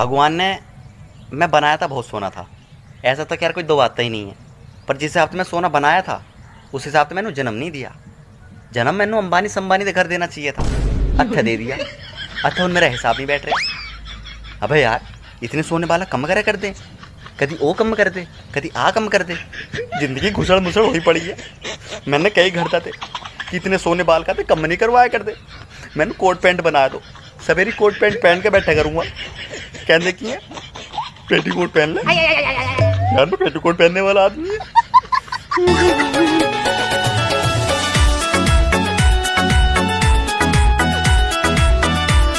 भगवान ने मैं बनाया था, बहुत सोना था। ऐसा तो यार कोई दो बातें ही नहीं है। पर जिस हिसाब से मैं सोना बनाया था, उस हिसाब से मैंने जन्म नहीं दिया। जन्म मैंने अंबानी संबानी से घर देना चाहिए था। अच्छा दे दिया। अच्छा उन मेरा हिसाब नहीं बैठ रहे। अबे यार, इतने सोने वाला कम करा कर दे। कभी वो कम कर दे, कभी आ कम कर दे। ज़िंदगी घुसड़ मुसड़ हुई पड़ी है। मैंने कई घर था थे कि इतने सोने बाल का थे कम नहीं करवाया कर दे मैंने कोट पैंट बनाया दो। सवेरी कोट पैंट पहन के बैठा करूँगा। कहने की है? पेटीकोट पहन ले। यार मैं पेटी पहनने वाला आदमी है।